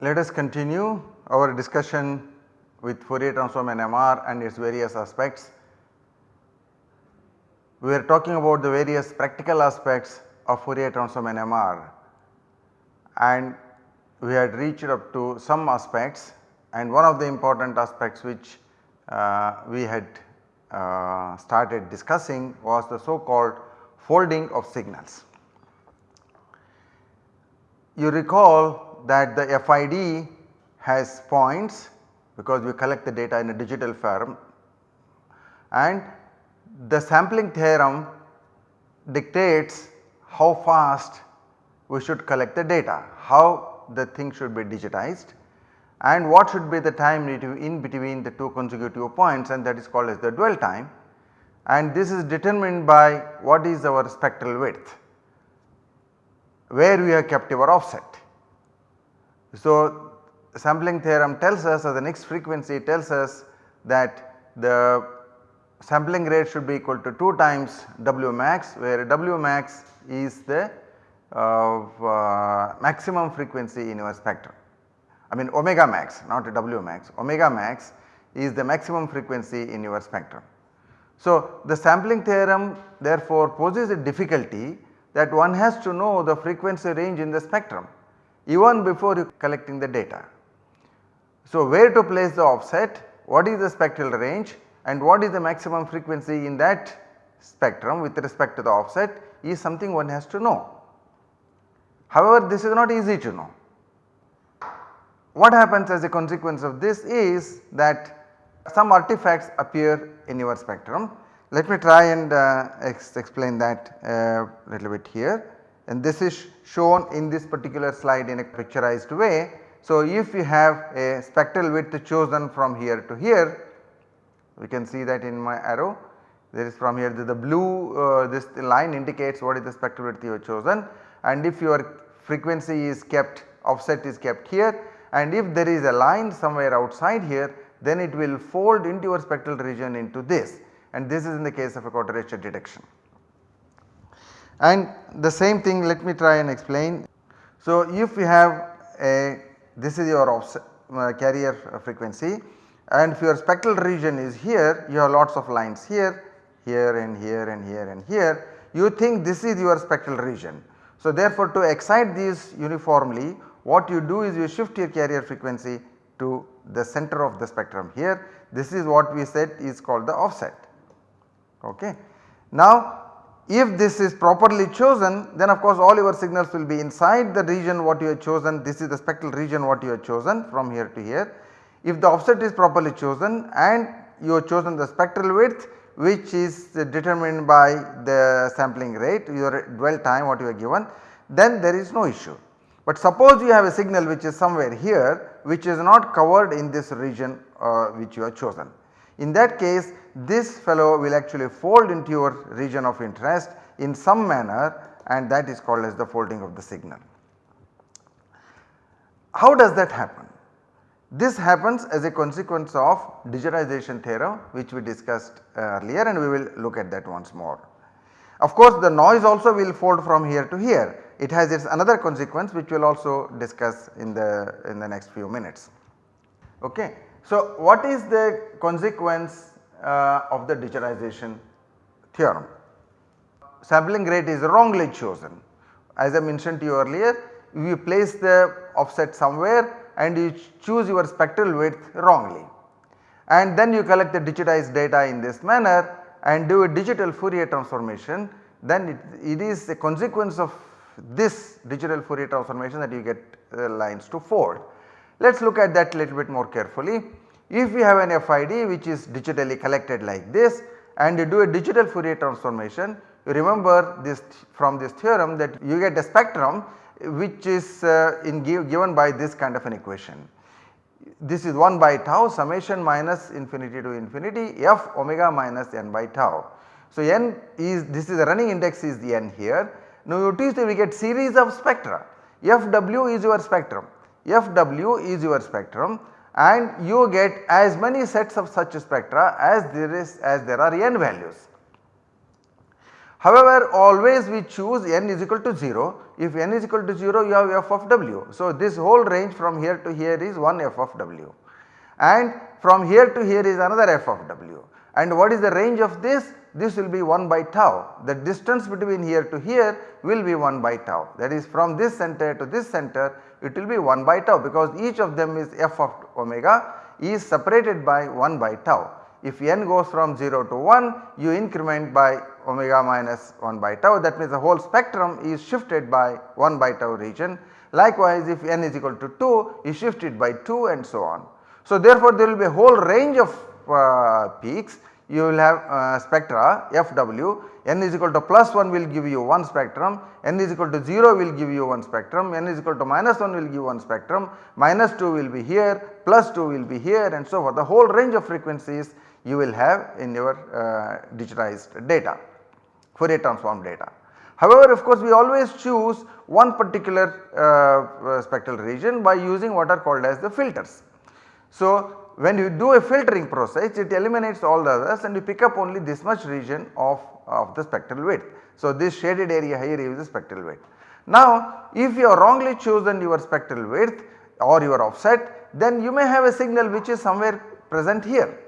Let us continue our discussion with Fourier transform NMR and its various aspects. We are talking about the various practical aspects of Fourier transform NMR and we had reached up to some aspects and one of the important aspects which uh, we had uh, started discussing was the so called folding of signals. You recall that the FID has points because we collect the data in a digital form and the sampling theorem dictates how fast we should collect the data, how the thing should be digitized and what should be the time in between the two consecutive points and that is called as the dwell time and this is determined by what is our spectral width where we have kept our offset. So, sampling theorem tells us or the Nyquist frequency tells us that the sampling rate should be equal to 2 times W max where W max is the uh, uh, maximum frequency in your spectrum. I mean omega max not W max, omega max is the maximum frequency in your spectrum. So, the sampling theorem therefore poses a difficulty that one has to know the frequency range in the spectrum even before you collecting the data. So, where to place the offset, what is the spectral range and what is the maximum frequency in that spectrum with respect to the offset is something one has to know. However, this is not easy to know. What happens as a consequence of this is that some artifacts appear in your spectrum. Let me try and uh, ex explain that a uh, little bit here and this is shown in this particular slide in a picturized way. So, if you have a spectral width chosen from here to here we can see that in my arrow there is from here the, the blue uh, this line indicates what is the spectral width you have chosen and if your frequency is kept offset is kept here and if there is a line somewhere outside here then it will fold into your spectral region into this and this is in the case of a quadrature detection. And the same thing let me try and explain. So, if you have a this is your offset, uh, carrier frequency and if your spectral region is here you have lots of lines here, here and here and here and here you think this is your spectral region. So, therefore, to excite these uniformly what you do is you shift your carrier frequency to the center of the spectrum here this is what we said is called the offset. Okay. Now if this is properly chosen then of course all your signals will be inside the region what you have chosen this is the spectral region what you have chosen from here to here. If the offset is properly chosen and you have chosen the spectral width which is determined by the sampling rate your dwell time what you are given then there is no issue. But suppose you have a signal which is somewhere here which is not covered in this region uh, which you have chosen. In that case this fellow will actually fold into your region of interest in some manner and that is called as the folding of the signal. How does that happen? This happens as a consequence of digitization theorem which we discussed earlier and we will look at that once more. Of course, the noise also will fold from here to here it has its another consequence which we will also discuss in the in the next few minutes. Okay. So, what is the consequence uh, of the digitization theorem? Sampling rate is wrongly chosen. As I mentioned to you earlier, we place the offset somewhere and you choose your spectral width wrongly. And then you collect the digitized data in this manner and do a digital Fourier transformation then it, it is a consequence of this digital Fourier transformation that you get uh, lines to fold. Let us look at that little bit more carefully. If we have an FID which is digitally collected like this and you do a digital Fourier transformation, you remember this from this theorem that you get a spectrum which is uh, give, given by this kind of an equation. This is 1 by tau summation minus infinity to infinity f omega minus n by tau. So, n is this is the running index is the n here. Now, you notice that we get series of spectra FW is your spectrum, FW is your spectrum and you get as many sets of such spectra as there is as there are n values. However, always we choose n is equal to 0. If n is equal to 0 you have f of w. So, this whole range from here to here is one f of w and from here to here is another f of w and what is the range of this? This will be 1 by tau the distance between here to here will be 1 by tau that is from this center to this center it will be 1 by tau because each of them is f of omega is separated by 1 by tau. If n goes from 0 to 1 you increment by omega minus 1 by tau that means the whole spectrum is shifted by 1 by tau region. Likewise if n is equal to 2 is shifted by 2 and so on. So therefore there will be a whole range of uh, peaks you will have uh, spectra FW n is equal to plus 1 will give you one spectrum, n is equal to 0 will give you one spectrum, n is equal to minus 1 will give one spectrum, minus 2 will be here, plus 2 will be here and so forth. The whole range of frequencies you will have in your uh, digitized data, Fourier transform data. However, of course we always choose one particular uh, uh, spectral region by using what are called as the filters. So, when you do a filtering process it eliminates all the others and you pick up only this much region of, of the spectral width. So, this shaded area here is the spectral width. Now, if you have wrongly chosen your spectral width or your offset then you may have a signal which is somewhere present here.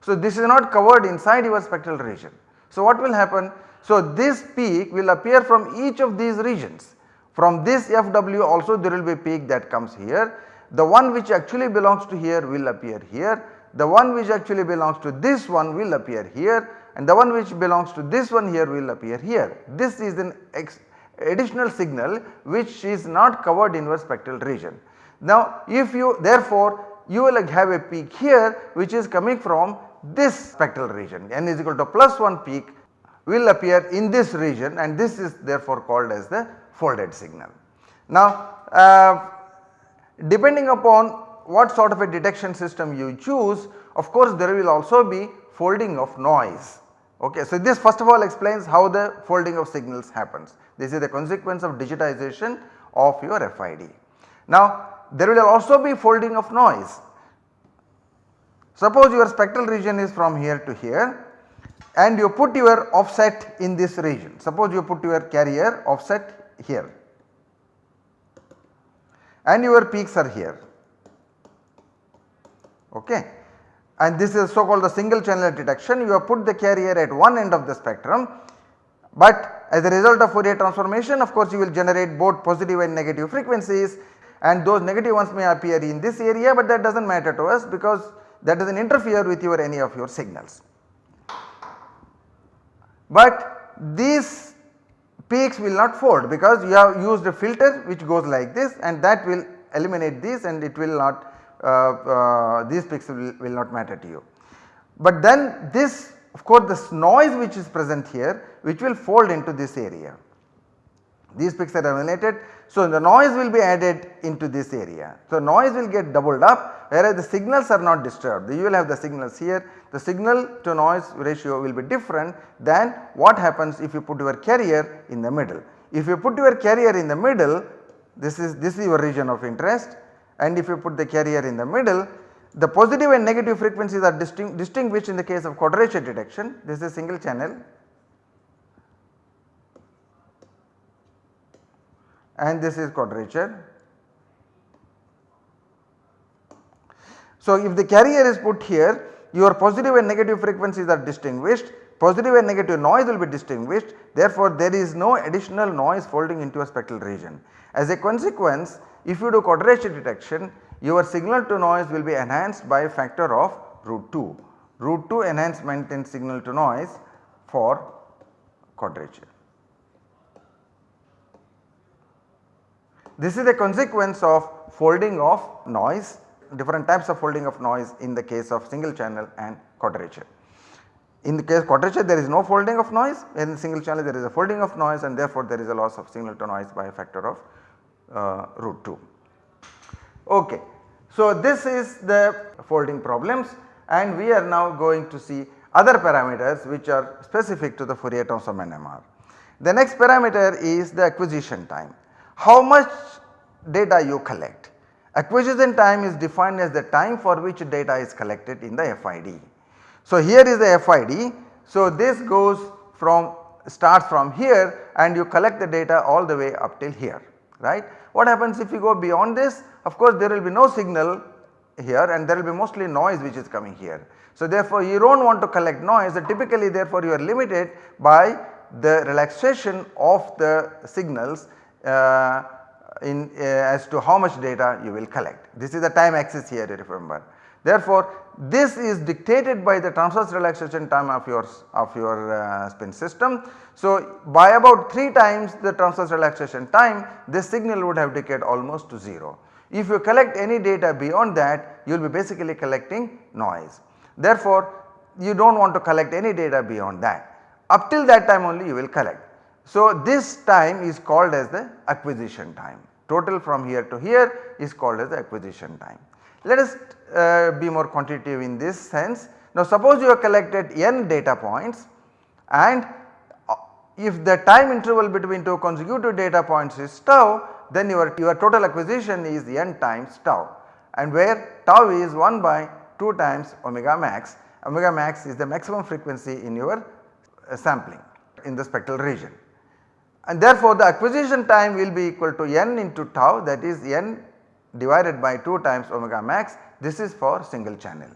So, this is not covered inside your spectral region. So, what will happen? So, this peak will appear from each of these regions. From this FW also there will be a peak that comes here the one which actually belongs to here will appear here, the one which actually belongs to this one will appear here and the one which belongs to this one here will appear here. This is an additional signal which is not covered in your spectral region. Now if you therefore you will have a peak here which is coming from this spectral region n is equal to plus 1 peak will appear in this region and this is therefore called as the folded signal. Now uh, Depending upon what sort of a detection system you choose of course there will also be folding of noise. Okay. So, this first of all explains how the folding of signals happens. This is the consequence of digitization of your FID. Now there will also be folding of noise. Suppose your spectral region is from here to here and you put your offset in this region. Suppose you put your carrier offset here and your peaks are here okay. And this is so called the single channel detection you have put the carrier at one end of the spectrum but as a result of Fourier transformation of course you will generate both positive and negative frequencies and those negative ones may appear in this area but that does not matter to us because that does not interfere with your any of your signals. But these peaks will not fold because you have used a filter which goes like this and that will eliminate this and it will not uh, uh, these peaks will, will not matter to you. But then this of course this noise which is present here which will fold into this area. These peaks are eliminated so the noise will be added into this area. So noise will get doubled up whereas the signals are not disturbed. You will have the signals here. The signal to noise ratio will be different than what happens if you put your carrier in the middle. If you put your carrier in the middle this is this is your region of interest. And if you put the carrier in the middle the positive and negative frequencies are distinguished in the case of quadrature detection. This is single channel and this is quadrature. So if the carrier is put here your positive and negative frequencies are distinguished positive and negative noise will be distinguished therefore there is no additional noise folding into a spectral region. As a consequence if you do quadrature detection your signal to noise will be enhanced by a factor of root 2, root 2 enhancement in signal to noise for quadrature. This is a consequence of folding of noise different types of folding of noise in the case of single channel and quadrature. In the case quadrature there is no folding of noise in single channel there is a folding of noise and therefore there is a loss of signal to noise by a factor of uh, root 2. Okay. So, this is the folding problems and we are now going to see other parameters which are specific to the Fourier transform NMR. The next parameter is the acquisition time. How much data you collect. Acquisition time is defined as the time for which data is collected in the FID. So here is the FID. So this goes from starts from here and you collect the data all the way up till here right. What happens if you go beyond this? Of course there will be no signal here and there will be mostly noise which is coming here. So therefore you do not want to collect noise typically therefore you are limited by the relaxation of the signals in uh, as to how much data you will collect. This is the time axis here remember. Therefore this is dictated by the transverse relaxation time of your of your uh, spin system. So by about 3 times the transverse relaxation time this signal would have decayed almost to 0. If you collect any data beyond that you will be basically collecting noise. Therefore you do not want to collect any data beyond that up till that time only you will collect. So this time is called as the acquisition time total from here to here is called as the acquisition time. Let us uh, be more quantitative in this sense. Now suppose you have collected n data points and uh, if the time interval between two consecutive data points is tau then your, your total acquisition is n times tau and where tau is 1 by 2 times omega max. Omega max is the maximum frequency in your uh, sampling in the spectral region. And therefore the acquisition time will be equal to n into tau that is n divided by 2 times omega max this is for single channel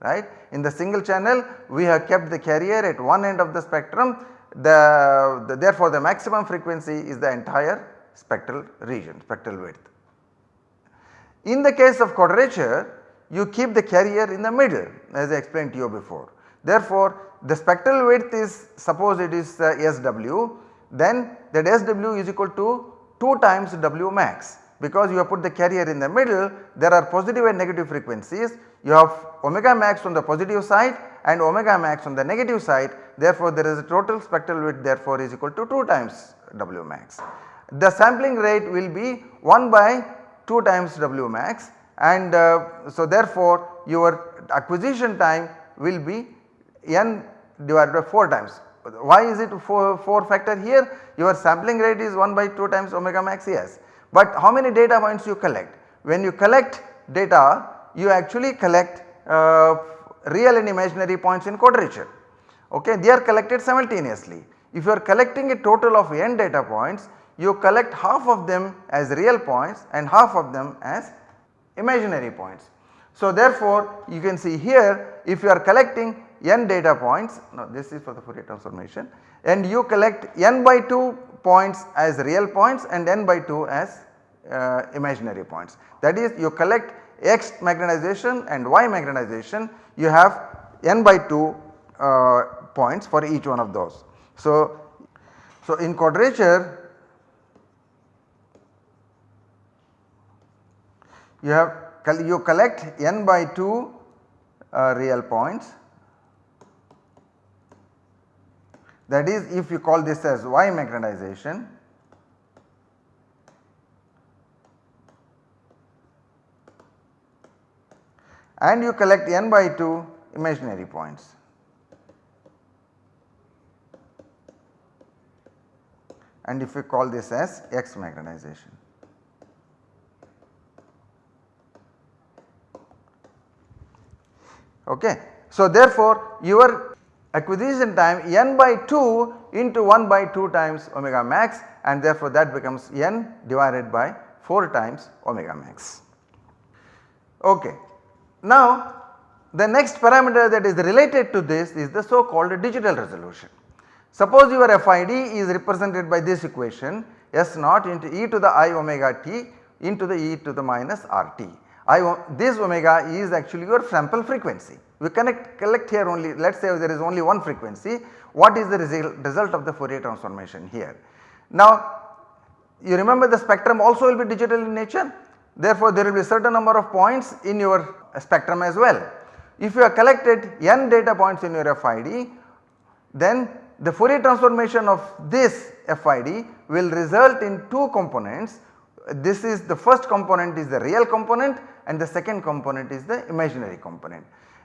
right. In the single channel we have kept the carrier at one end of the spectrum the, the therefore the maximum frequency is the entire spectral region spectral width. In the case of quadrature you keep the carrier in the middle as I explained to you before. Therefore the spectral width is suppose it is uh, SW then that SW is equal to 2 times W max because you have put the carrier in the middle there are positive and negative frequencies you have omega max on the positive side and omega max on the negative side therefore there is a total spectral width therefore is equal to 2 times W max. The sampling rate will be 1 by 2 times W max and uh, so therefore your acquisition time will be n divided by 4 times. Why is it 4, 4 factor here? Your sampling rate is 1 by 2 times omega max yes but how many data points you collect? When you collect data you actually collect uh, real and imaginary points in quadrature okay they are collected simultaneously. If you are collecting a total of n data points you collect half of them as real points and half of them as imaginary points. So therefore you can see here if you are collecting n data points now this is for the Fourier transformation and you collect n by 2 points as real points and n by 2 as uh, imaginary points. That is you collect x magnetization and y magnetization you have n by 2 uh, points for each one of those. So, so in quadrature you have you collect n by 2 uh, real points that is if you call this as y magnetization and you collect n by 2 imaginary points. and if we call this as x magnetization. Okay. So therefore your acquisition time n by 2 into 1 by 2 times omega max and therefore that becomes n divided by 4 times omega max. Okay. Now the next parameter that is related to this is the so called digital resolution. Suppose your FID is represented by this equation S naught into e to the i omega t into the e to the minus RT. I, this omega is actually your sample frequency. We connect collect here only let us say there is only one frequency what is the result, result of the Fourier transformation here. Now you remember the spectrum also will be digital in nature therefore there will be certain number of points in your spectrum as well. If you have collected n data points in your FID then the Fourier transformation of this FID will result in two components. This is the first component is the real component and the second component is the imaginary component.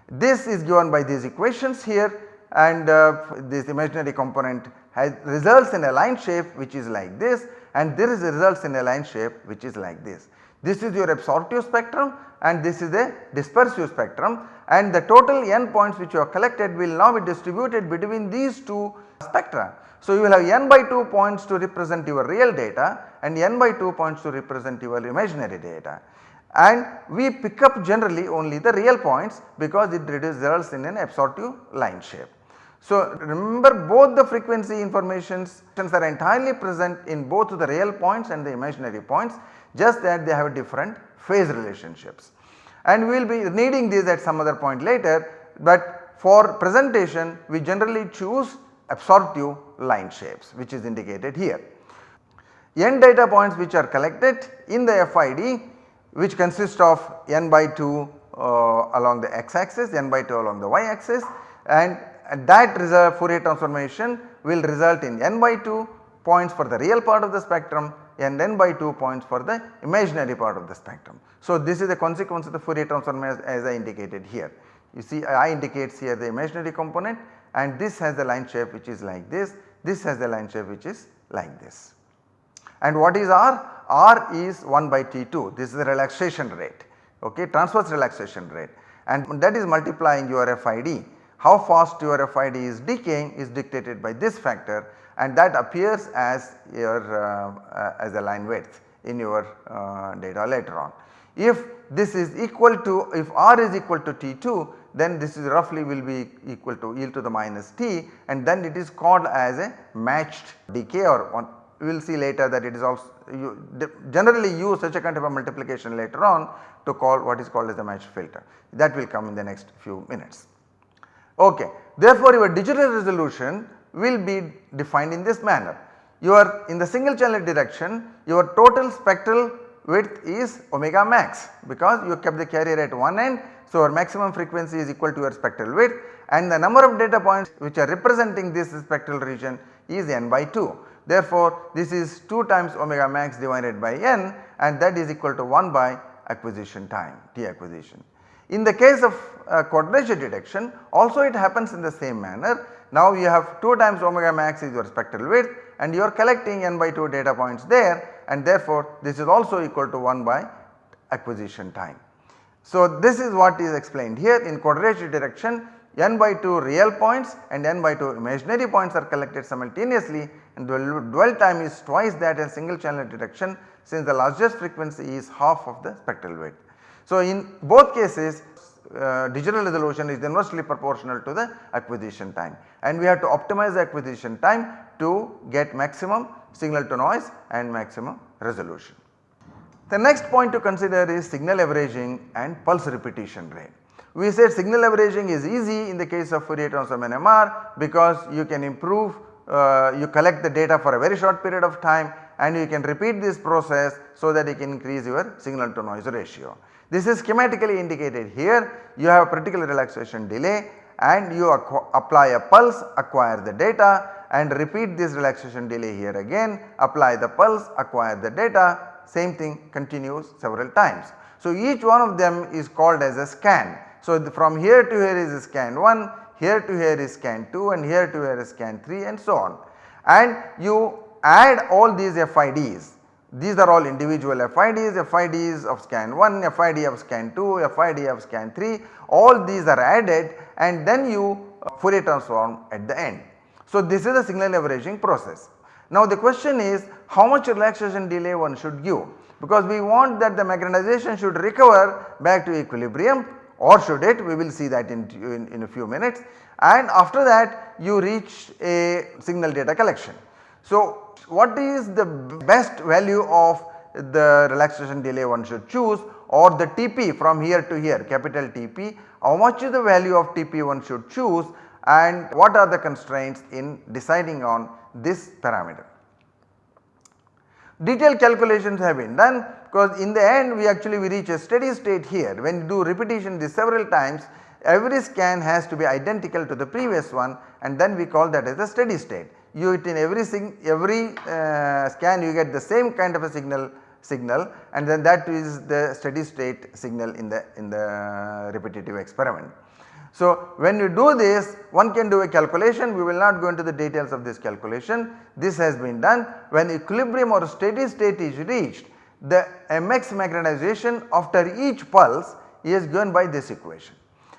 This is given by these equations here and uh, this imaginary component has results in a line shape which is like this and this results in a line shape which is like this. This is your absorptive spectrum and this is a dispersive spectrum and the total n points which you have collected will now be distributed between these two spectra. So, you will have n by 2 points to represent your real data and n by 2 points to represent your imaginary data and we pick up generally only the real points because it results in an absorptive line shape. So, remember both the frequency informations are entirely present in both the real points and the imaginary points just that they have different phase relationships. And we will be needing these at some other point later but for presentation we generally choose absorptive line shapes which is indicated here. N data points which are collected in the FID which consists of n by 2 uh, along the x axis, n by 2 along the y axis and that Fourier transformation will result in n by 2 points for the real part of the spectrum and n by 2 points for the imaginary part of the spectrum. So, this is the consequence of the Fourier transform as, as I indicated here. You see I indicates here the imaginary component and this has the line shape which is like this, this has the line shape which is like this. And what is R? R is 1 by T2 this is the relaxation rate okay transverse relaxation rate and that is multiplying your FID. How fast your FID is decaying is dictated by this factor and that appears as your uh, uh, as a line width in your uh, data later on. If this is equal to if R is equal to T2 then this is roughly will be equal to e to the minus t and then it is called as a matched decay or one we will see later that it is also you generally use such a kind of a multiplication later on to call what is called as the matched filter that will come in the next few minutes. Okay. Therefore, your digital resolution will be defined in this manner. Your in the single channel direction your total spectral width is omega max because you kept the carrier at one end. So, your maximum frequency is equal to your spectral width and the number of data points which are representing this spectral region is n by 2. Therefore, this is 2 times omega max divided by n and that is equal to 1 by acquisition time t acquisition. In the case of uh, quadrature detection also it happens in the same manner. Now you have 2 times omega max is your spectral width and you are collecting n by 2 data points there and therefore this is also equal to 1 by acquisition time. So this is what is explained here in quadrature detection n by 2 real points and n by 2 imaginary points are collected simultaneously and the dwell time is twice that in single channel detection since the largest frequency is half of the spectral width. So in both cases uh, digital resolution is inversely proportional to the acquisition time and we have to optimize the acquisition time to get maximum signal to noise and maximum resolution. The next point to consider is signal averaging and pulse repetition rate. We said signal averaging is easy in the case of Fourier transform NMR because you can improve uh, you collect the data for a very short period of time and you can repeat this process so that you can increase your signal to noise ratio. This is schematically indicated here you have a particular relaxation delay and you apply a pulse acquire the data and repeat this relaxation delay here again apply the pulse acquire the data same thing continues several times. So each one of them is called as a scan so, from here to here is scan 1, here to here is scan 2 and here to here is scan 3 and so on. And you add all these FIDs, these are all individual FIDs, FIDs of scan 1, FID of scan 2, FID of scan 3, all these are added and then you uh, Fourier transform at the end. So, this is the signal averaging process. Now the question is how much relaxation delay one should give? Because we want that the magnetization should recover back to equilibrium or should it? We will see that in, in, in, a few minutes. And after that you reach a signal data collection. So what is the best value of the relaxation delay one should choose or the TP from here to here capital TP how much is the value of TP one should choose and what are the constraints in deciding on this parameter. Detailed calculations have been done because in the end we actually we reach a steady state here when you do repetition this several times every scan has to be identical to the previous one and then we call that as a steady state. You in every every uh, scan you get the same kind of a signal signal and then that is the steady state signal in the in the repetitive experiment. So, when you do this one can do a calculation we will not go into the details of this calculation. This has been done when equilibrium or steady state is reached the mx magnetization after each pulse is given by this equation.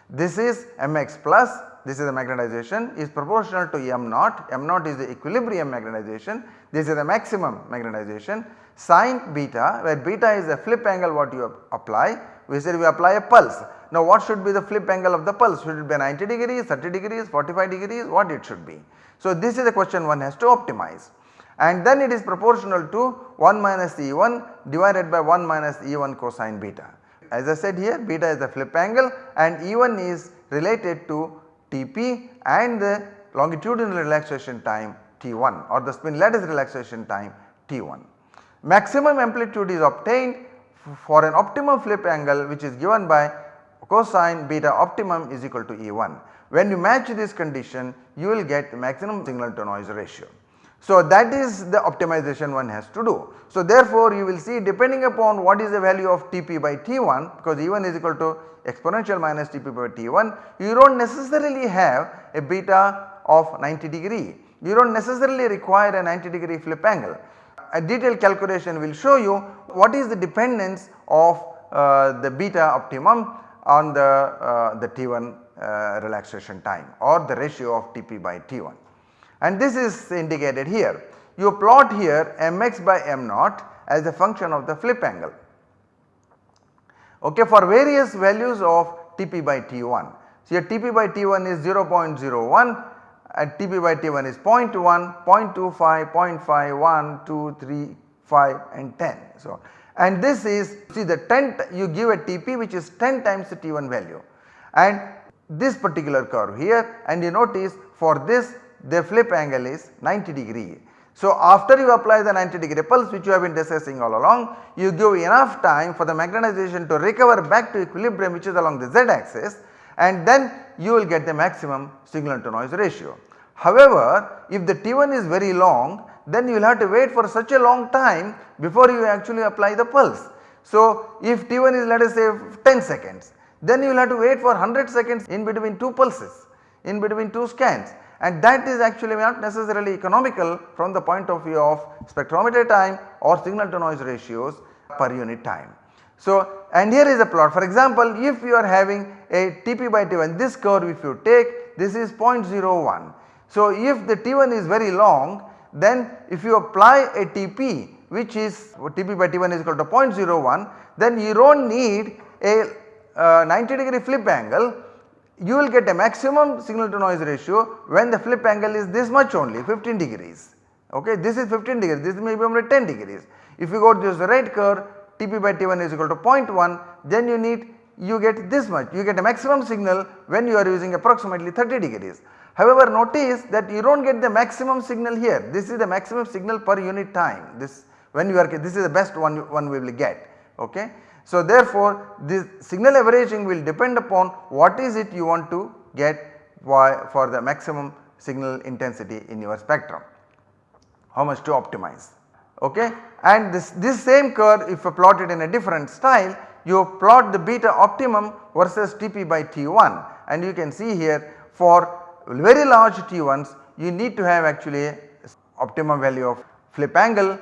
This is mx plus this is the magnetization is proportional to m naught, m naught is the equilibrium magnetization, this is the maximum magnetization sin beta where beta is the flip angle what you apply we said we apply a pulse. Now what should be the flip angle of the pulse should it be 90 degrees, 30 degrees, 45 degrees what it should be. So this is the question one has to optimize and then it is proportional to 1 minus E1 divided by 1 minus E1 cosine beta. As I said here beta is the flip angle and E1 is related to Tp and the longitudinal relaxation time T1 or the spin lattice relaxation time T1. Maximum amplitude is obtained for an optimum flip angle which is given by cosine beta optimum is equal to E1. When you match this condition you will get maximum signal to noise ratio. So that is the optimization one has to do. So therefore you will see depending upon what is the value of Tp by T1 because E1 is equal to exponential minus Tp by T1 you do not necessarily have a beta of 90 degree. You do not necessarily require a 90 degree flip angle. A detailed calculation will show you what is the dependence of uh, the beta optimum on the, uh, the T1 uh, relaxation time or the ratio of Tp by T1 and this is indicated here. You plot here mx by m0 as a function of the flip angle okay, for various values of Tp by T1. So, here Tp by T1 is 0.01 and Tp by T1 is 0 0.1, 0.25, 0.5, 1, 2, 3, 5 and 10. So, and this is see the 10 you give a Tp which is 10 times the T1 value and this particular curve here and you notice for this the flip angle is 90 degree. So after you apply the 90 degree pulse which you have been discussing all along you give enough time for the magnetization to recover back to equilibrium which is along the z axis and then you will get the maximum signal to noise ratio. However, if the T1 is very long then you will have to wait for such a long time before you actually apply the pulse. So if T1 is let us say 10 seconds then you will have to wait for 100 seconds in between 2 pulses in between 2 scans and that is actually not necessarily economical from the point of view of spectrometer time or signal to noise ratios per unit time. So and here is a plot for example if you are having a Tp by T1 this curve if you take this is 0.01. So if the T1 is very long then if you apply a Tp which is Tp by T1 is equal to 0.01 then you do not need a uh, 90 degree flip angle you will get a maximum signal to noise ratio when the flip angle is this much only 15 degrees okay this is 15 degrees this may be only 10 degrees. If you go to this right curve Tp by T1 is equal to 0.1 then you need you get this much you get a maximum signal when you are using approximately 30 degrees. However notice that you do not get the maximum signal here. This is the maximum signal per unit time. This when you are this is the best one one we will get. Okay. So therefore this signal averaging will depend upon what is it you want to get for the maximum signal intensity in your spectrum, how much to optimize. Okay. And this, this same curve if you plot it in a different style you plot the beta optimum versus Tp by T1 and you can see here for very large T1s you need to have actually optimum value of flip angle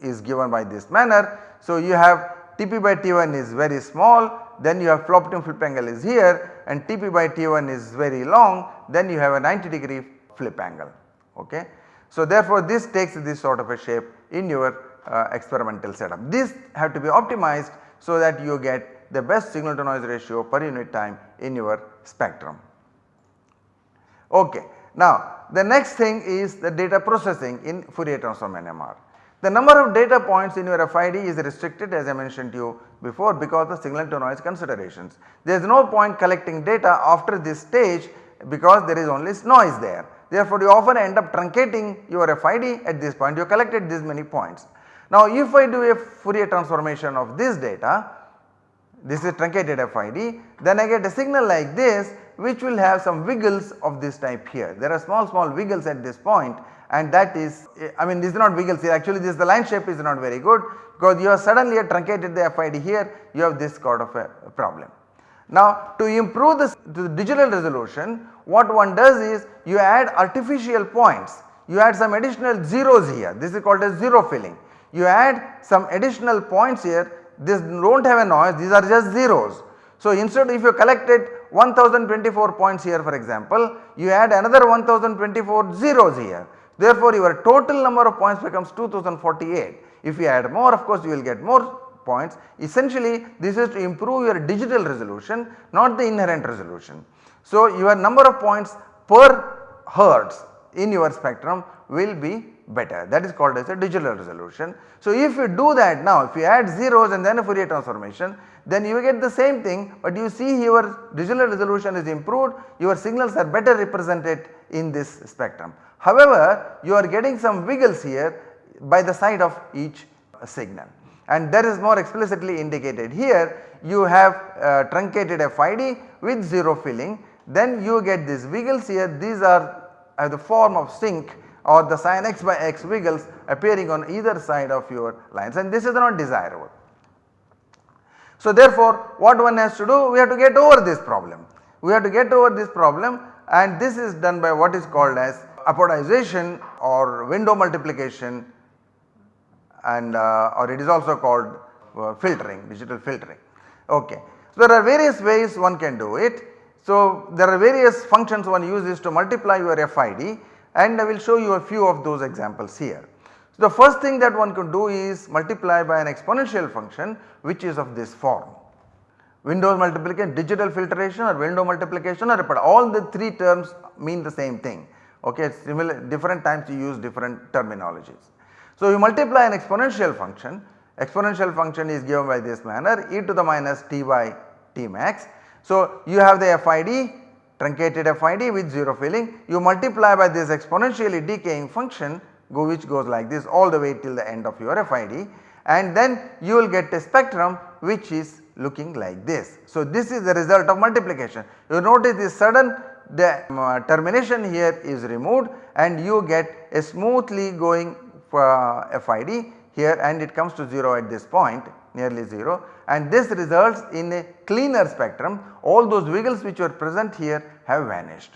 is given by this manner. So you have Tp by T1 is very small then you have optimum flip angle is here and Tp by T1 is very long then you have a 90 degree flip angle ok. So therefore this takes this sort of a shape in your uh, experimental setup. This have to be optimized so that you get the best signal to noise ratio per unit time in your spectrum. Okay. Now the next thing is the data processing in Fourier transform NMR. The number of data points in your FID is restricted as I mentioned to you before because of signal to noise considerations. There is no point collecting data after this stage because there is only noise there. Therefore, you often end up truncating your FID at this point you collected this many points. Now if I do a Fourier transformation of this data this is truncated FID then I get a signal like this which will have some wiggles of this type here. There are small small wiggles at this point and that is I mean this is not wiggles here actually this the line shape is not very good because you have suddenly truncated the FID here you have this sort of a problem. Now to improve this to the digital resolution what one does is you add artificial points, you add some additional zeros here this is called as zero filling. You add some additional points here this do not have a noise these are just zeros. So instead if you collected 1024 points here for example you add another 1024 zeros here therefore your total number of points becomes 2048. If you add more of course you will get more points essentially this is to improve your digital resolution not the inherent resolution. So your number of points per hertz in your spectrum will be better. That is called as a digital resolution. So if you do that now if you add zeros and then a Fourier transformation then you get the same thing but you see your digital resolution is improved your signals are better represented in this spectrum. However you are getting some wiggles here by the side of each signal. And that is more explicitly indicated here. You have uh, truncated FID with 0 filling. Then you get these wiggles here. These are uh, the form of sinc or the sin x by x wiggles appearing on either side of your lines and this is not desirable. So therefore what one has to do we have to get over this problem. We have to get over this problem and this is done by what is called as apodization or window multiplication and uh, or it is also called uh, filtering digital filtering. Okay. So there are various ways one can do it. So there are various functions one uses to multiply your FID and I will show you a few of those examples here. So the first thing that one could do is multiply by an exponential function which is of this form. Windows multiplication, digital filtration or window multiplication or all the three terms mean the same thing okay similar different times you use different terminologies. So you multiply an exponential function, exponential function is given by this manner e to the minus t by t max. So you have the FID truncated FID with 0 filling you multiply by this exponentially decaying function go which goes like this all the way till the end of your FID and then you will get a spectrum which is looking like this. So this is the result of multiplication you notice this sudden the uh, termination here is removed and you get a smoothly going uh, FID here and it comes to 0 at this point nearly 0 and this results in a cleaner spectrum all those wiggles which were present here have vanished.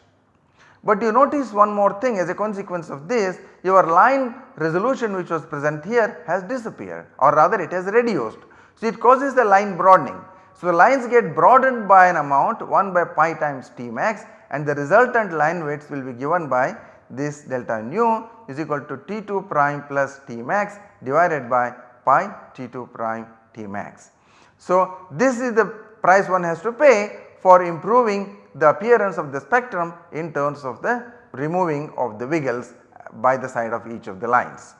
But you notice one more thing as a consequence of this your line resolution which was present here has disappeared or rather it has reduced. So it causes the line broadening. So the lines get broadened by an amount 1 by pi times T max and the resultant line widths will be given by this delta nu is equal to T2 prime plus T max divided by pi T2 prime T max. So this is the price one has to pay for improving the appearance of the spectrum in terms of the removing of the wiggles by the side of each of the lines.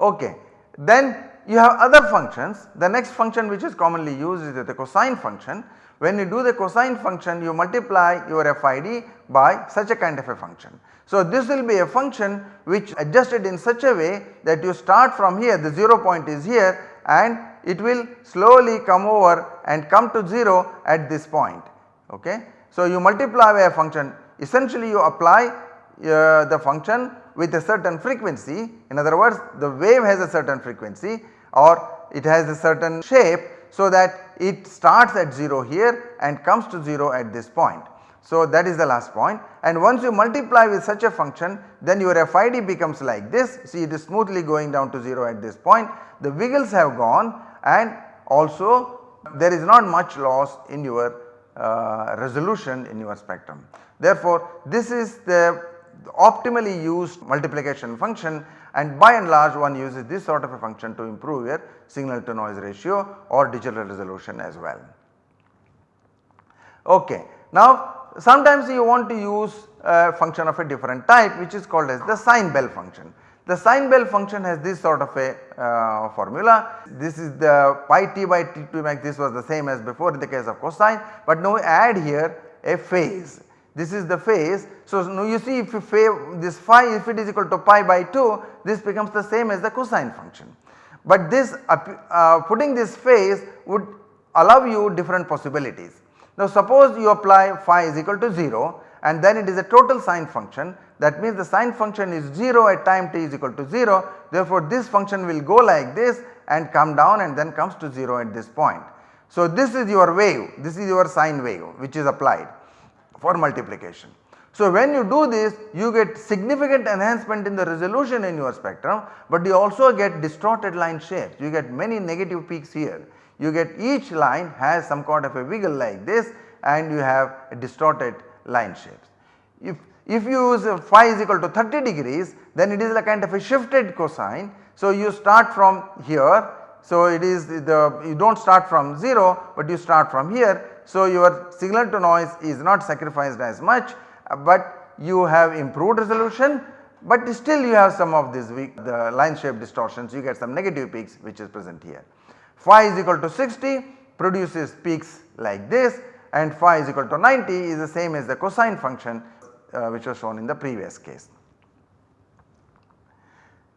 Okay. Then you have other functions the next function which is commonly used is the cosine function. When you do the cosine function you multiply your FID by such a kind of a function. So this will be a function which adjusted in such a way that you start from here the 0 point is here and it will slowly come over and come to 0 at this point okay. So you multiply by a function. Essentially you apply uh, the function with a certain frequency. In other words the wave has a certain frequency or it has a certain shape so that it starts at 0 here and comes to 0 at this point. So that is the last point. And once you multiply with such a function then your FID becomes like this. See it is smoothly going down to 0 at this point. The wiggles have gone and also there is not much loss in your uh, resolution in your spectrum. Therefore this is the optimally used multiplication function and by and large one uses this sort of a function to improve your signal to noise ratio or digital resolution as well. Okay. Now sometimes you want to use a function of a different type which is called as the sine Bell function. The sine Bell function has this sort of a uh, formula. This is the pi t by t2 max this was the same as before in the case of cosine but now add here a phase. This is the phase. So now you see if you this phi if it is equal to pi by 2 this becomes the same as the cosine function. But this uh, putting this phase would allow you different possibilities. Now suppose you apply phi is equal to 0 and then it is a total sine function that means the sine function is 0 at time t is equal to 0 therefore this function will go like this and come down and then comes to 0 at this point. So, this is your wave, this is your sine wave which is applied for multiplication. So, when you do this you get significant enhancement in the resolution in your spectrum, but you also get distorted line shapes. You get many negative peaks here. You get each line has some kind of a wiggle like this and you have a distorted line shapes. If, if you use phi is equal to 30 degrees then it is a kind of a shifted cosine. So, you start from here. So, it is the you do not start from 0, but you start from here. So, your signal to noise is not sacrificed as much but you have improved resolution but still you have some of these the line shape distortions you get some negative peaks which is present here. Phi is equal to 60 produces peaks like this and phi is equal to 90 is the same as the cosine function uh, which was shown in the previous case.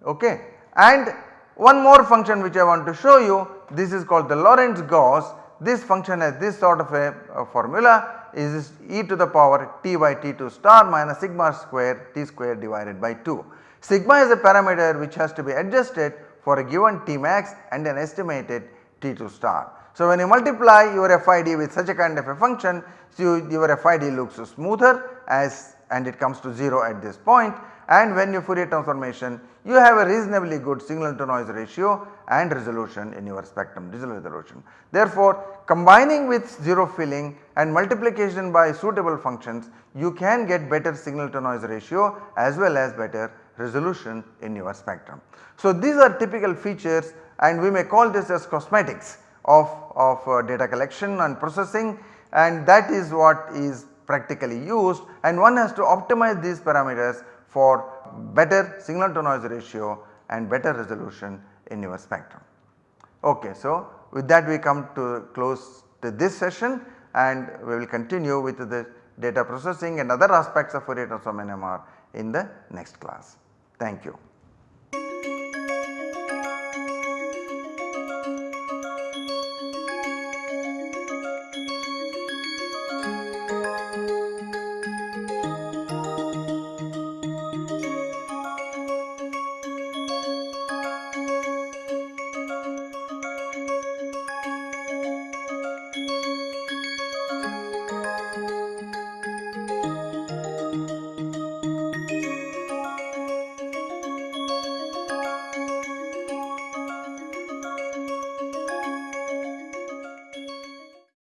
Okay. And one more function which I want to show you this is called the Lorentz Gauss this function has this sort of a, a formula is e to the power t by t2 star minus sigma square t square divided by 2. Sigma is a parameter which has to be adjusted for a given t max and an estimated t2 star. So, when you multiply your FID with such a kind of a function, so your FID looks smoother as and it comes to 0 at this point and when you Fourier transformation you have a reasonably good signal to noise ratio and resolution in your spectrum digital resolution. Therefore, combining with 0 filling and multiplication by suitable functions you can get better signal to noise ratio as well as better resolution in your spectrum. So, these are typical features and we may call this as cosmetics of, of uh, data collection and processing and that is what is practically used and one has to optimize these parameters for better signal to noise ratio and better resolution in your spectrum. Okay, so with that we come to close to this session and we will continue with the data processing and other aspects of Fourier transform NMR in the next class. Thank you.